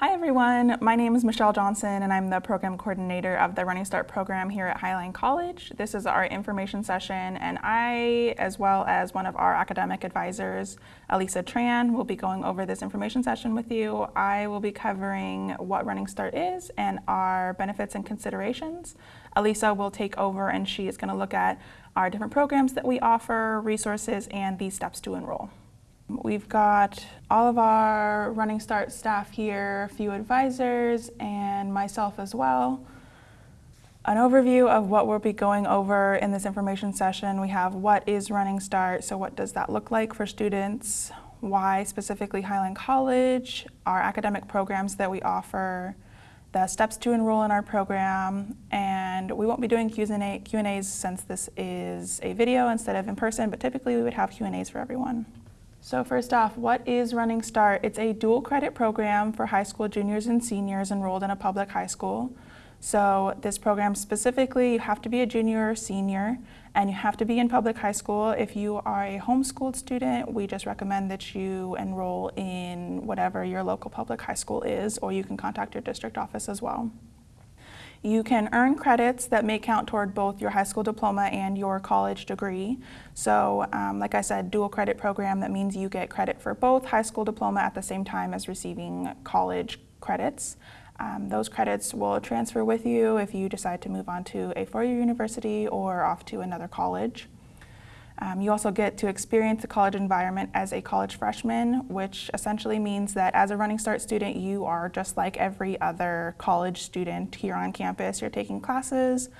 Hi everyone, my name is Michelle Johnson and I'm the program coordinator of the Running Start program here at Highline College. This is our information session and I, as well as one of our academic advisors, Elisa Tran, will be going over this information session with you. I will be covering what Running Start is and our benefits and considerations. Elisa will take over and she is going to look at our different programs that we offer, resources, and the steps to enroll. We've got all of our Running Start staff here, a few advisors, and myself as well. An overview of what we'll be going over in this information session. We have what is Running Start, so what does that look like for students, why specifically Highline College, our academic programs that we offer, the steps to enroll in our program, and we won't be doing Q&As since this is a video instead of in person, but typically we would have Q&As for everyone. So first off, what is Running Start? It's a dual credit program for high school juniors and seniors enrolled in a public high school. So this program specifically, you have to be a junior or senior and you have to be in public high school. If you are a homeschooled student, we just recommend that you enroll in whatever your local public high school is or you can contact your district office as well. You can earn credits that may count toward both your high school diploma and your college degree. So um, like I said, dual credit program, that means you get credit for both high school diploma at the same time as receiving college credits. Um, those credits will transfer with you if you decide to move on to a four-year university or off to another college. Um, you also get to experience the college environment as a college freshman, which essentially means that as a Running Start student, you are just like every other college student here on campus. You're taking classes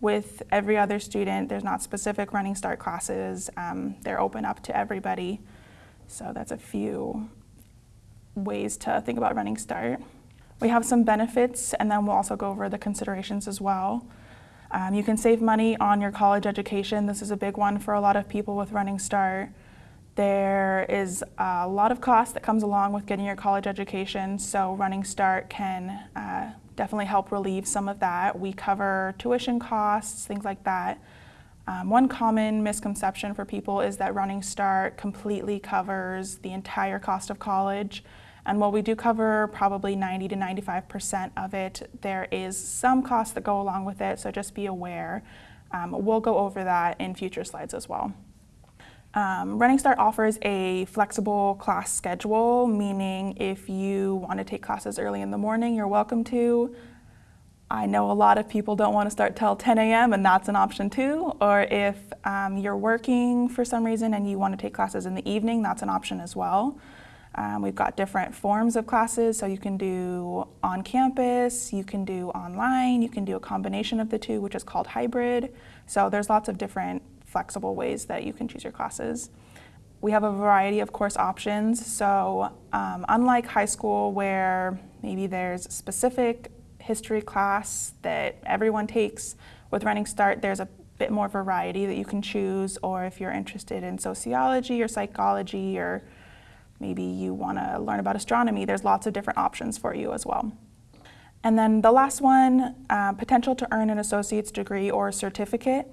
with every other student. There's not specific Running Start classes. Um, they're open up to everybody. So that's a few ways to think about Running Start. We have some benefits, and then we'll also go over the considerations as well. Um, you can save money on your college education. This is a big one for a lot of people with Running Start. There is a lot of cost that comes along with getting your college education, so Running Start can uh, definitely help relieve some of that. We cover tuition costs, things like that. Um, one common misconception for people is that Running Start completely covers the entire cost of college. And while we do cover probably 90 to 95% of it, there is some costs that go along with it, so just be aware. Um, we'll go over that in future slides as well. Um, Running Start offers a flexible class schedule, meaning if you want to take classes early in the morning, you're welcome to. I know a lot of people don't want to start till 10 a.m. and that's an option too. Or if um, you're working for some reason and you want to take classes in the evening, that's an option as well. Um, we've got different forms of classes, so you can do on campus, you can do online, you can do a combination of the two, which is called hybrid. So there's lots of different flexible ways that you can choose your classes. We have a variety of course options, so um, unlike high school where maybe there's a specific history class that everyone takes, with Running Start there's a bit more variety that you can choose, or if you're interested in sociology or psychology or Maybe you want to learn about astronomy. There's lots of different options for you as well. And then the last one, uh, potential to earn an associate's degree or certificate.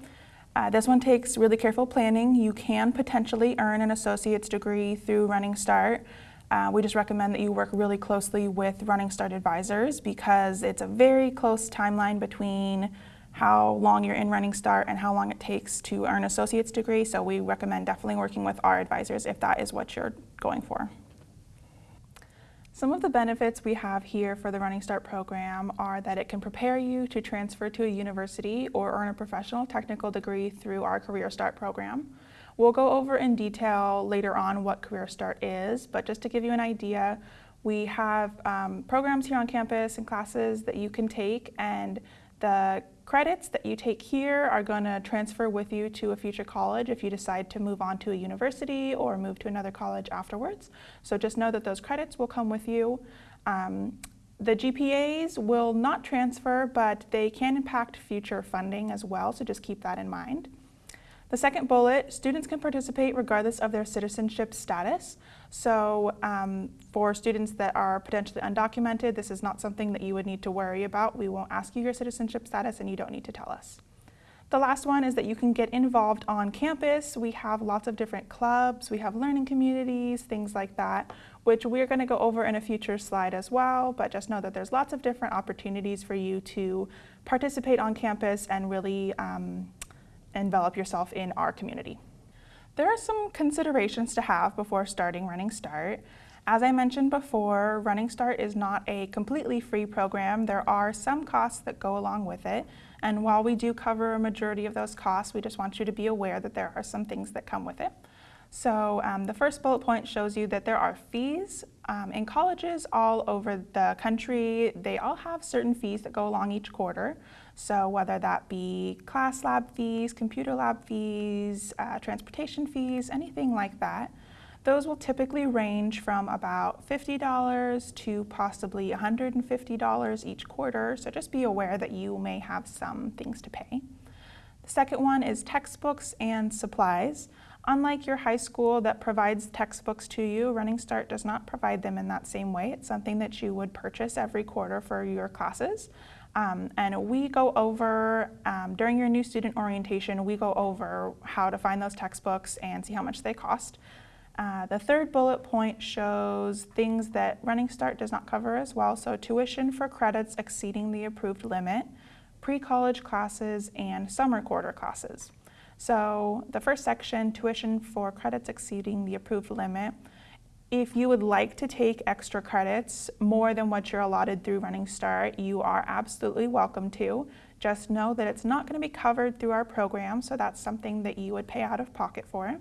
Uh, this one takes really careful planning. You can potentially earn an associate's degree through Running Start. Uh, we just recommend that you work really closely with Running Start advisors because it's a very close timeline between how long you're in Running Start and how long it takes to earn associate's degree. So we recommend definitely working with our advisors if that is what you're going for. Some of the benefits we have here for the Running Start program are that it can prepare you to transfer to a university or earn a professional technical degree through our Career Start program. We'll go over in detail later on what Career Start is, but just to give you an idea, we have um, programs here on campus and classes that you can take and the credits that you take here are going to transfer with you to a future college if you decide to move on to a university or move to another college afterwards. So just know that those credits will come with you. Um, the GPAs will not transfer, but they can impact future funding as well, so just keep that in mind. The second bullet, students can participate regardless of their citizenship status. So um, for students that are potentially undocumented, this is not something that you would need to worry about. We won't ask you your citizenship status and you don't need to tell us. The last one is that you can get involved on campus. We have lots of different clubs, we have learning communities, things like that, which we're going to go over in a future slide as well, but just know that there's lots of different opportunities for you to participate on campus and really um, envelop yourself in our community. There are some considerations to have before starting Running Start. As I mentioned before, Running Start is not a completely free program. There are some costs that go along with it. And while we do cover a majority of those costs, we just want you to be aware that there are some things that come with it. So um, the first bullet point shows you that there are fees. Um, in colleges all over the country, they all have certain fees that go along each quarter. So whether that be class lab fees, computer lab fees, uh, transportation fees, anything like that, those will typically range from about $50 to possibly $150 each quarter, so just be aware that you may have some things to pay. The second one is textbooks and supplies. Unlike your high school that provides textbooks to you, Running Start does not provide them in that same way. It's something that you would purchase every quarter for your classes. Um, and we go over, um, during your new student orientation, we go over how to find those textbooks and see how much they cost. Uh, the third bullet point shows things that Running Start does not cover as well, so tuition for credits exceeding the approved limit, pre-college classes, and summer quarter classes. So the first section, tuition for credits exceeding the approved limit. If you would like to take extra credits, more than what you're allotted through Running Start, you are absolutely welcome to. Just know that it's not going to be covered through our program, so that's something that you would pay out of pocket for.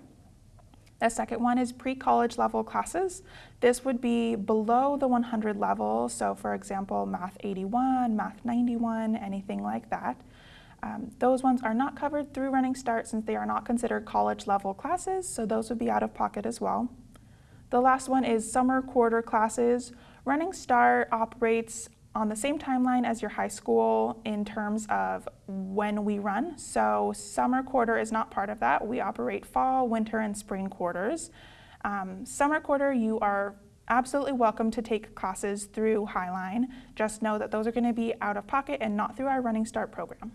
The second one is pre-college level classes. This would be below the 100 level, so for example, Math 81, Math 91, anything like that. Um, those ones are not covered through Running Start since they are not considered college level classes, so those would be out of pocket as well. The last one is summer quarter classes. Running Start operates on the same timeline as your high school in terms of when we run. So summer quarter is not part of that. We operate fall, winter, and spring quarters. Um, summer quarter, you are absolutely welcome to take classes through Highline. Just know that those are going to be out of pocket and not through our Running Start program.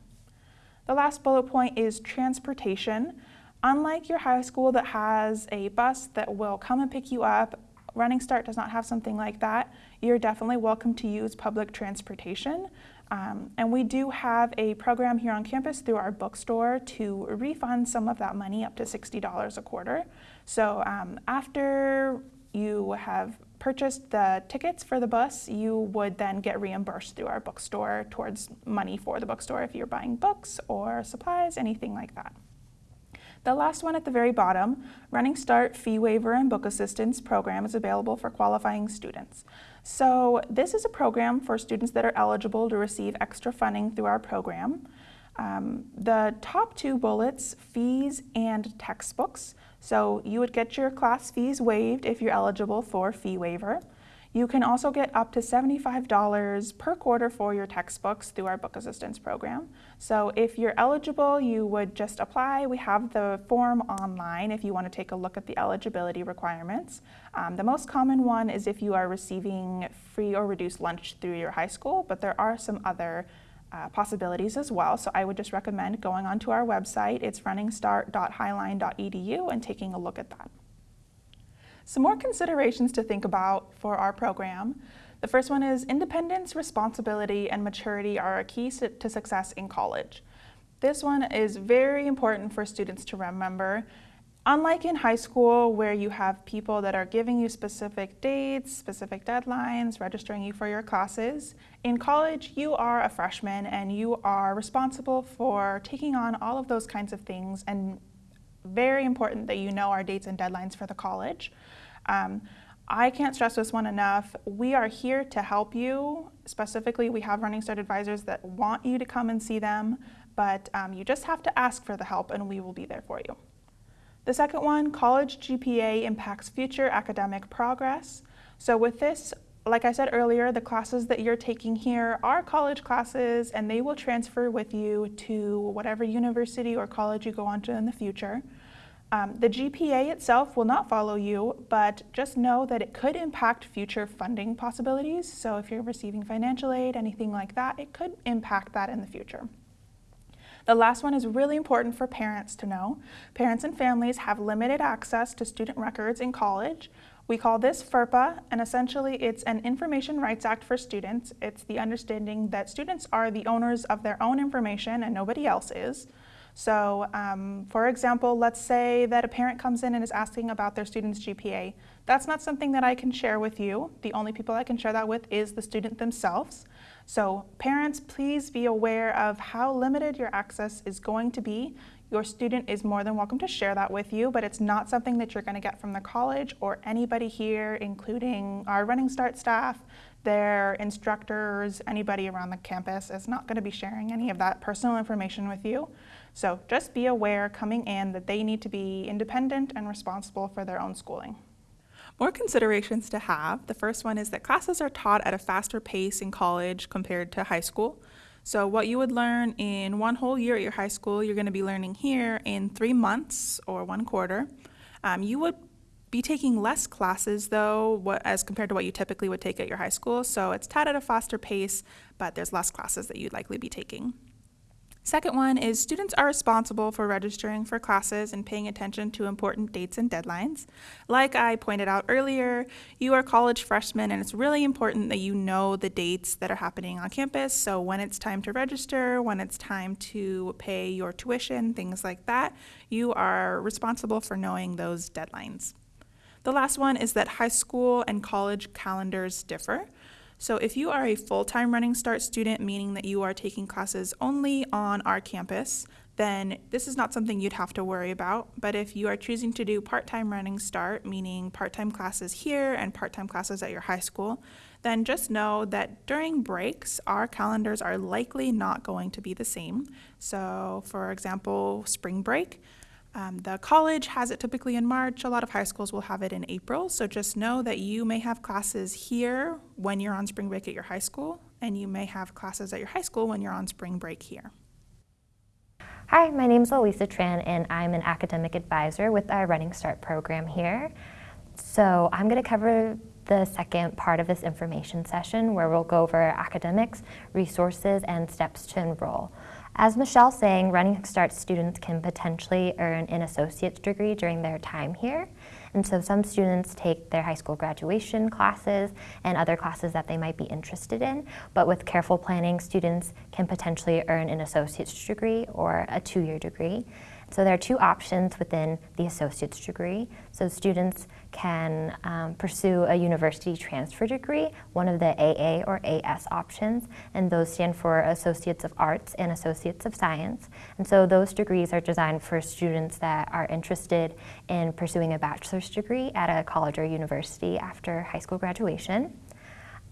The last bullet point is transportation. Unlike your high school that has a bus that will come and pick you up Running Start does not have something like that, you're definitely welcome to use public transportation. Um, and we do have a program here on campus through our bookstore to refund some of that money up to $60 a quarter. So um, after you have purchased the tickets for the bus, you would then get reimbursed through our bookstore towards money for the bookstore if you're buying books or supplies, anything like that. The last one at the very bottom, Running Start Fee Waiver and Book Assistance program is available for qualifying students. So this is a program for students that are eligible to receive extra funding through our program. Um, the top two bullets, fees and textbooks. So you would get your class fees waived if you're eligible for fee waiver. You can also get up to $75 per quarter for your textbooks through our book assistance program. So if you're eligible, you would just apply. We have the form online if you want to take a look at the eligibility requirements. Um, the most common one is if you are receiving free or reduced lunch through your high school, but there are some other uh, possibilities as well. So I would just recommend going onto our website. It's runningstart.highline.edu and taking a look at that. Some more considerations to think about for our program. The first one is independence, responsibility, and maturity are a key to success in college. This one is very important for students to remember. Unlike in high school where you have people that are giving you specific dates, specific deadlines, registering you for your classes, in college you are a freshman and you are responsible for taking on all of those kinds of things and very important that you know our dates and deadlines for the college. Um, I can't stress this one enough. We are here to help you. Specifically, we have Running Start advisors that want you to come and see them, but um, you just have to ask for the help and we will be there for you. The second one, college GPA impacts future academic progress. So with this, like I said earlier, the classes that you're taking here are college classes and they will transfer with you to whatever university or college you go on to in the future. Um, the GPA itself will not follow you, but just know that it could impact future funding possibilities. So if you're receiving financial aid, anything like that, it could impact that in the future. The last one is really important for parents to know. Parents and families have limited access to student records in college. We call this FERPA, and essentially it's an Information Rights Act for students. It's the understanding that students are the owners of their own information and nobody else is. So um, for example, let's say that a parent comes in and is asking about their student's GPA. That's not something that I can share with you. The only people I can share that with is the student themselves. So parents, please be aware of how limited your access is going to be. Your student is more than welcome to share that with you, but it's not something that you're gonna get from the college or anybody here, including our Running Start staff, their instructors, anybody around the campus is not gonna be sharing any of that personal information with you. So just be aware coming in that they need to be independent and responsible for their own schooling. More considerations to have. The first one is that classes are taught at a faster pace in college compared to high school. So what you would learn in one whole year at your high school, you're going to be learning here in three months or one quarter. Um, you would be taking less classes though what, as compared to what you typically would take at your high school. So it's taught at a faster pace, but there's less classes that you'd likely be taking. Second one is students are responsible for registering for classes and paying attention to important dates and deadlines. Like I pointed out earlier, you are college freshmen and it's really important that you know the dates that are happening on campus. So when it's time to register, when it's time to pay your tuition, things like that, you are responsible for knowing those deadlines. The last one is that high school and college calendars differ. So if you are a full-time Running Start student, meaning that you are taking classes only on our campus, then this is not something you'd have to worry about. But if you are choosing to do part-time Running Start, meaning part-time classes here and part-time classes at your high school, then just know that during breaks, our calendars are likely not going to be the same. So for example, spring break, um, the college has it typically in March. A lot of high schools will have it in April. So just know that you may have classes here when you're on spring break at your high school, and you may have classes at your high school when you're on spring break here. Hi, my name is Elisa Tran, and I'm an academic advisor with our Running Start program here. So I'm going to cover the second part of this information session where we'll go over academics, resources, and steps to enroll. As Michelle saying, Running Start students can potentially earn an associate's degree during their time here. And so some students take their high school graduation classes and other classes that they might be interested in. But with careful planning, students can potentially earn an associate's degree or a two-year degree. So there are two options within the associate's degree. So students can um, pursue a university transfer degree, one of the AA or AS options, and those stand for Associates of Arts and Associates of Science. And so those degrees are designed for students that are interested in pursuing a bachelor's degree at a college or university after high school graduation.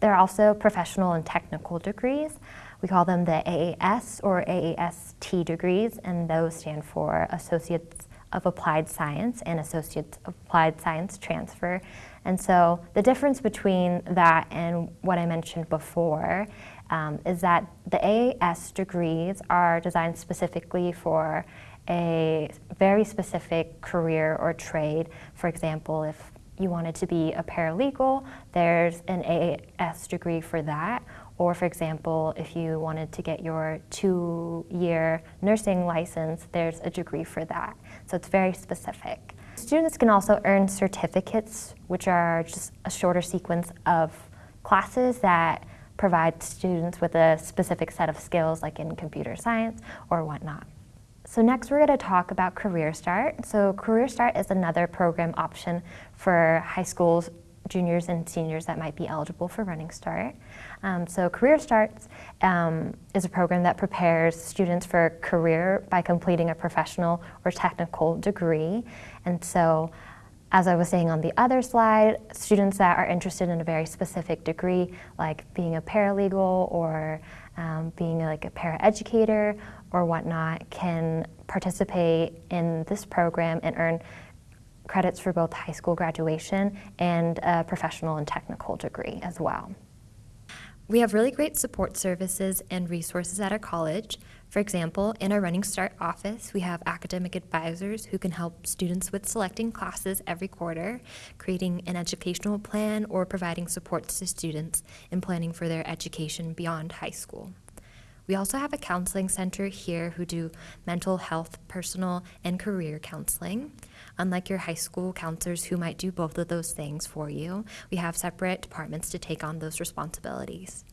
There are also professional and technical degrees. We call them the AAS or AAST degrees, and those stand for Associates of Applied Science and Associates of Applied Science Transfer. And so the difference between that and what I mentioned before um, is that the AAS degrees are designed specifically for a very specific career or trade. For example, if you wanted to be a paralegal, there's an AAS degree for that. Or for example, if you wanted to get your two-year nursing license, there's a degree for that. So it's very specific. Students can also earn certificates, which are just a shorter sequence of classes that provide students with a specific set of skills like in computer science or whatnot. So next we're going to talk about Career Start. So Career Start is another program option for high schools juniors and seniors that might be eligible for Running Start. Um, so Career Starts um, is a program that prepares students for a career by completing a professional or technical degree. And so as I was saying on the other slide, students that are interested in a very specific degree, like being a paralegal or um, being like a paraeducator or whatnot, can participate in this program and earn credits for both high school graduation and a professional and technical degree as well. We have really great support services and resources at our college. For example, in our Running Start office, we have academic advisors who can help students with selecting classes every quarter, creating an educational plan, or providing supports to students in planning for their education beyond high school. We also have a counseling center here who do mental health, personal, and career counseling. Unlike your high school counselors who might do both of those things for you, we have separate departments to take on those responsibilities.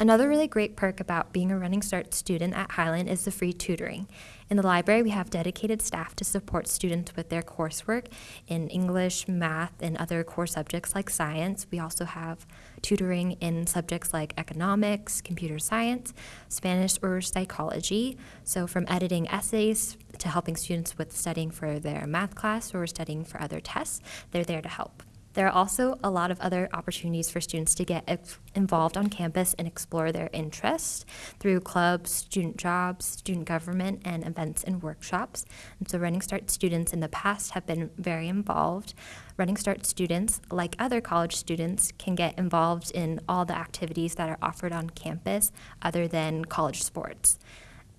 Another really great perk about being a Running Start student at Highline is the free tutoring. In the library, we have dedicated staff to support students with their coursework in English, math, and other core subjects like science. We also have tutoring in subjects like economics, computer science, Spanish, or psychology. So, from editing essays to helping students with studying for their math class or studying for other tests, they're there to help. There are also a lot of other opportunities for students to get involved on campus and explore their interests through clubs, student jobs, student government, and events and workshops. And so, Running Start students in the past have been very involved. Running Start students, like other college students, can get involved in all the activities that are offered on campus other than college sports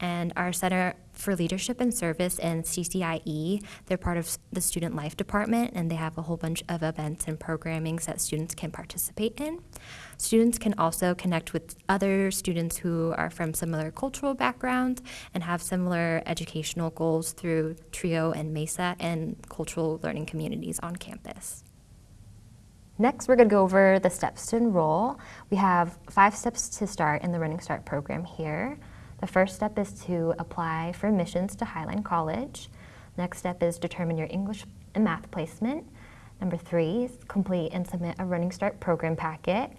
and our Center for Leadership and Service and CCIE. They're part of the Student Life Department, and they have a whole bunch of events and programmings that students can participate in. Students can also connect with other students who are from similar cultural backgrounds and have similar educational goals through TRIO and MESA and cultural learning communities on campus. Next, we're going to go over the steps to enroll. We have five steps to start in the Running Start program here. The first step is to apply for admissions to Highline College. Next step is determine your English and math placement. Number three is complete and submit a Running Start program packet.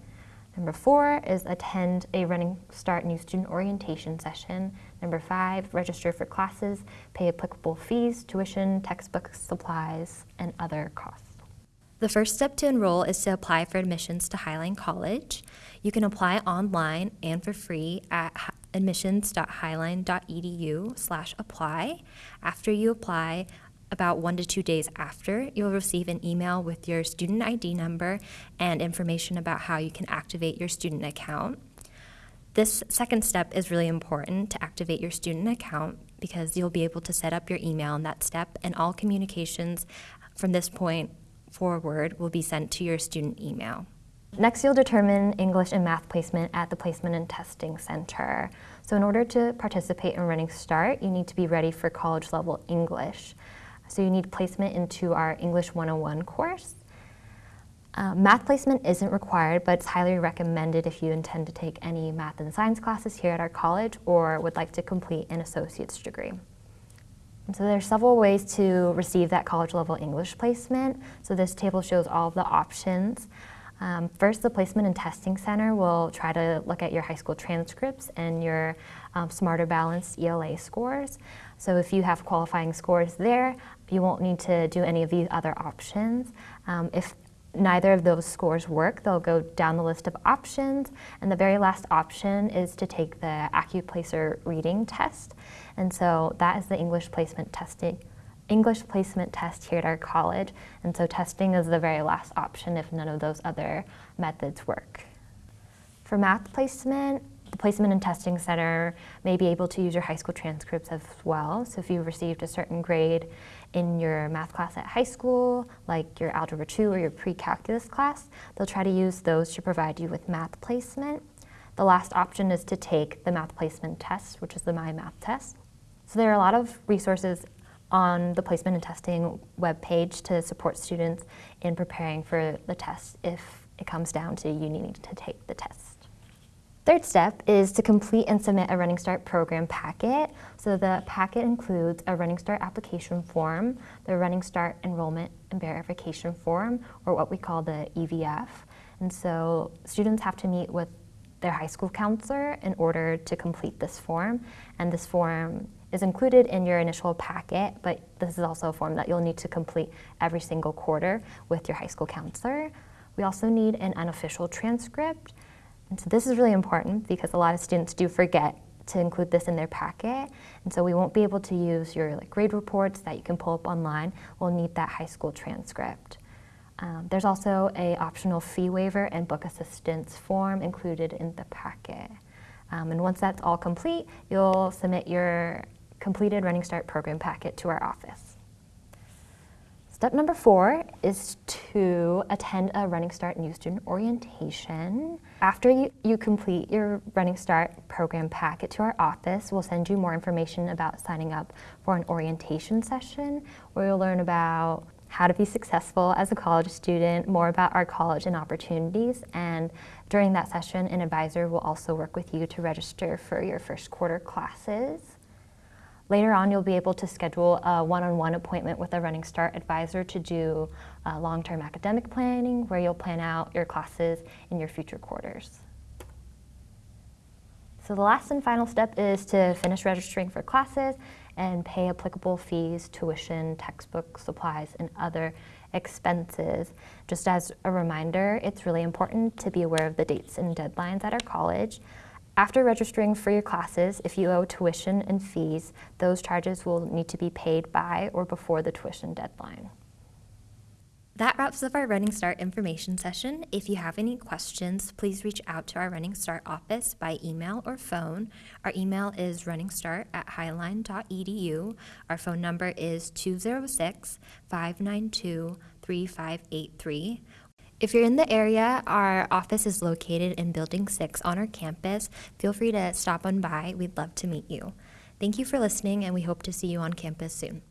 Number four is attend a Running Start new student orientation session. Number five, register for classes, pay applicable fees, tuition, textbooks, supplies, and other costs. The first step to enroll is to apply for admissions to Highline College. You can apply online and for free at admissions.highline.edu slash apply. After you apply, about one to two days after, you'll receive an email with your student ID number and information about how you can activate your student account. This second step is really important to activate your student account because you'll be able to set up your email in that step, and all communications from this point forward will be sent to your student email. Next, you'll determine English and math placement at the Placement and Testing Center. So in order to participate in Running Start, you need to be ready for college level English. So you need placement into our English 101 course. Uh, math placement isn't required, but it's highly recommended if you intend to take any math and science classes here at our college or would like to complete an associate's degree. So are several ways to receive that college level English placement. So this table shows all of the options. Um, first, the Placement and Testing Center will try to look at your high school transcripts and your um, Smarter Balanced ELA scores. So if you have qualifying scores there, you won't need to do any of these other options. Um, if neither of those scores work, they'll go down the list of options, and the very last option is to take the AccuPlacer reading test. And so that is the English placement testing English placement test here at our college, and so testing is the very last option if none of those other methods work. For math placement, the Placement and Testing Center may be able to use your high school transcripts as well. So if you received a certain grade in your math class at high school, like your Algebra 2 or your pre-calculus class, they'll try to use those to provide you with math placement. The last option is to take the math placement test, which is the My Math test. So there are a lot of resources on the placement and testing webpage to support students in preparing for the test if it comes down to you needing to take the test. Third step is to complete and submit a Running Start program packet. So the packet includes a Running Start application form, the Running Start enrollment and verification form, or what we call the EVF. And so students have to meet with their high school counselor in order to complete this form. And this form is included in your initial packet, but this is also a form that you'll need to complete every single quarter with your high school counselor. We also need an unofficial transcript. And so this is really important because a lot of students do forget to include this in their packet. And so we won't be able to use your like, grade reports that you can pull up online. We'll need that high school transcript. Um, there's also a optional fee waiver and book assistance form included in the packet. Um, and once that's all complete, you'll submit your completed Running Start program packet to our office. Step number four is to attend a Running Start new student orientation. After you, you complete your Running Start program packet to our office, we'll send you more information about signing up for an orientation session where you'll learn about how to be successful as a college student, more about our college and opportunities, and during that session, an advisor will also work with you to register for your first quarter classes. Later on, you'll be able to schedule a one-on-one appointment with a Running Start advisor to do uh, long-term academic planning, where you'll plan out your classes in your future quarters. So the last and final step is to finish registering for classes and pay applicable fees, tuition, textbook, supplies, and other expenses. Just as a reminder, it's really important to be aware of the dates and deadlines at our college. After registering for your classes, if you owe tuition and fees, those charges will need to be paid by or before the tuition deadline. That wraps up our Running Start information session. If you have any questions, please reach out to our Running Start office by email or phone. Our email is runningstart at highline.edu. Our phone number is 206 592 3583. If you're in the area, our office is located in Building 6 on our campus. Feel free to stop on by. We'd love to meet you. Thank you for listening, and we hope to see you on campus soon.